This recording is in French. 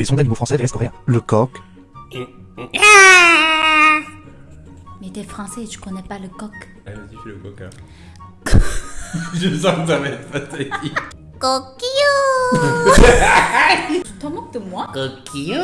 Les sons d'animaux français vs coréens. Le coq. Mais t'es français, et tu connais pas le coq. Ah, vas-y, fais le coq. Hein. Je sens que ça va être pathétique. Coquillou Tu t'en moques de moi? Coquillou